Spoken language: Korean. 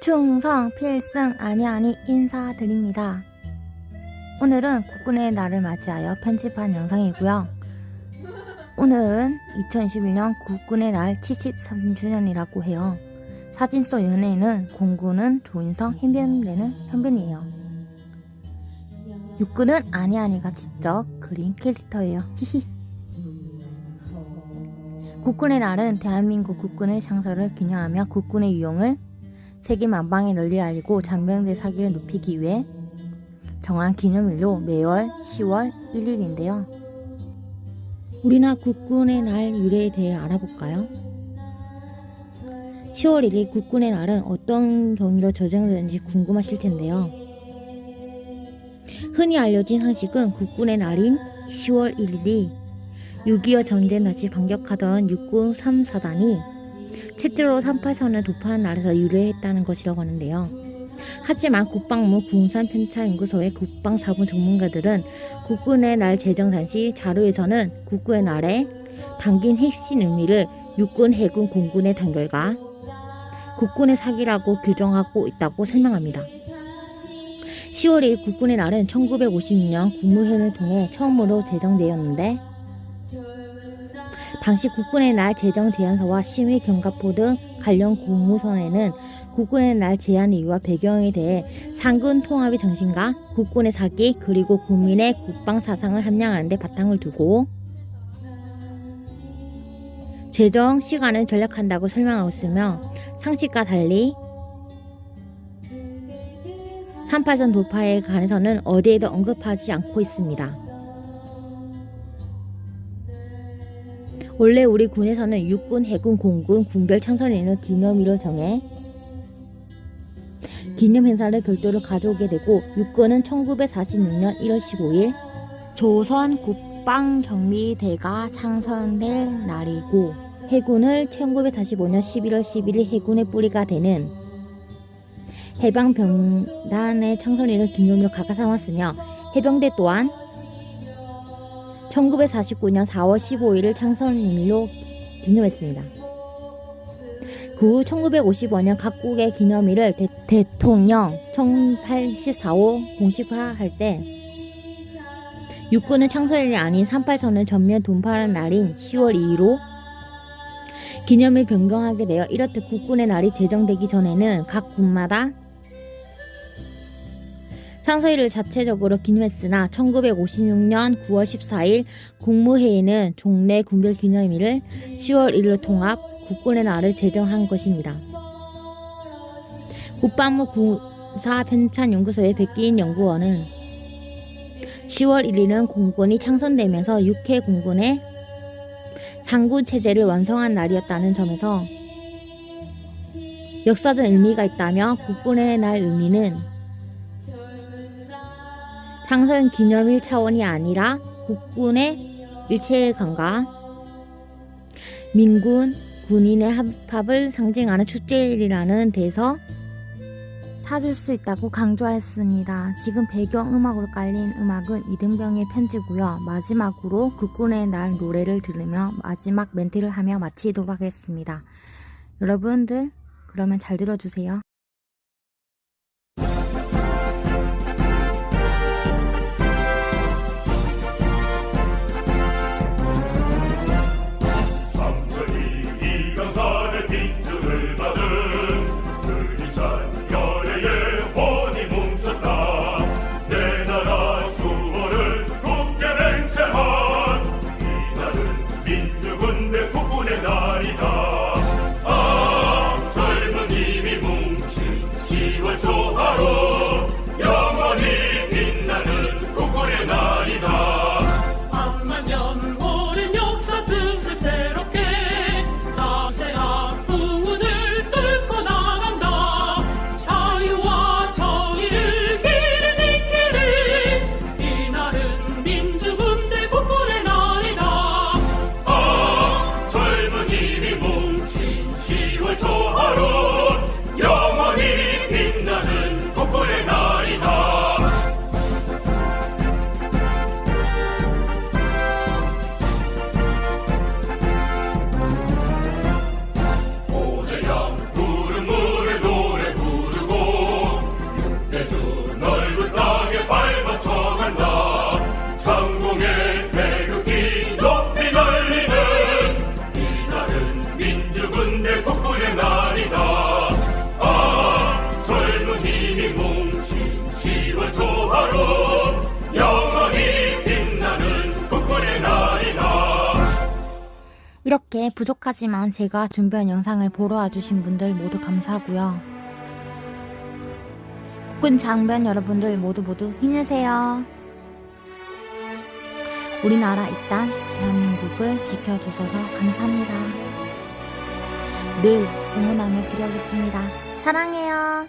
충성 필승 아니 아니 인사드립니다. 오늘은 국군의 날을 맞이하여 편집한 영상이고요. 오늘은 2021년 국군의 날 73주년이라고 해요. 사진 속 연예인은 공군은 조인성, 해병대는 현빈이에요. 육군은 아니 아니가 직접 그린 캐릭터예요. 히히. 국군의 날은 대한민국 국군의 창설을 기념하며 국군의 유용을 세계 만방에 널리 알리고 잔병대 사기를 높이기 위해 정한 기념일로 매월 10월 1일인데요. 우리나라 국군의 날 유래에 대해 알아볼까요? 10월 1일 국군의 날은 어떤 경위로 저정되는지 궁금하실 텐데요. 흔히 알려진 상식은 국군의 날인 10월 1일이 6.25 전쟁 다시 반격하던 육군 3사단이 채째로 38선을 도파한 날에서 유래했다는 것이라고 하는데요. 하지만 국방부 군산편차연구소의 국방사본 전문가들은 국군의 날 제정 당시 자료에서는 국군의 날에 담긴 핵심 의미를 육군, 해군, 공군의 단결과 국군의 사기라고 규정하고 있다고 설명합니다. 10월 2일 국군의 날은 1956년 국무회의를 통해 처음으로 제정되었는데 당시 국군의 날 제정 제안서와 심의 경과포 등 관련 공무선에는 국군의 날 제안 이유와 배경에 대해 상군 통합의 정신과 국군의 사기 그리고 국민의 국방 사상을 함양하는 데 바탕을 두고 제정 시간을 전략한다고 설명하고 있으며 상식과 달리 38선 돌파에 관해서는 어디에도 언급하지 않고 있습니다. 원래 우리 군에서는 육군, 해군, 공군, 군별 창설일을 기념일로 정해. 기념 행사를 별도로 가져오게 되고 육군은 1946년 1월 15일 조선 국방경비대가 창설될 날이고 해군을 1945년 11월 11일 해군의 뿌리가 되는 해방병단의 창설일을 기념일로 각각 삼았으며 해병대 또한 1949년 4월 15일을 창설일로 기념했습니다. 그 후 1955년 각국의 기념일을 대, 통령 1084호 공식화할 때 육군은 창설일이 아닌 38선을 전면 돈파하는 날인 10월 2일로 기념일 변경하게 되어 이렇듯 국군의 날이 제정되기 전에는 각 군마다 창설일을 자체적으로 기념했으나 1956년 9월 14일 국무회의는 종래 군별 기념일을 10월 1일로 통합 국군의 날을 제정한 것입니다. 국방부 군사편찬연구소의 백기인 연구원은 10월 1일은 공군이 창선되면서 육해 공군의 장군 체제를 완성한 날이었다는 점에서 역사적 의미가 있다며 국군의 날 의미는 창선 기념일 차원이 아니라 국군의 일체감과 민군 군인의 합합을 상징하는 축제일이라는 데서 찾을 수 있다고 강조했습니다. 지금 배경음악으로 깔린 음악은 이등병의 편지고요. 마지막으로 국군의 날 노래를 들으며 마지막 멘트를 하며 마치도록 하겠습니다. 여러분들 그러면 잘 들어주세요. 一粒母亲洗碗 이렇게 부족하지만 제가 준비한 영상을 보러 와주신 분들 모두 감사하고요. 국군 장병 여러분들 모두 모두 힘내세요. 우리나라 이 땅 대한민국을 지켜주셔서 감사합니다. 늘 응원하며 기도하겠습니다. 사랑해요.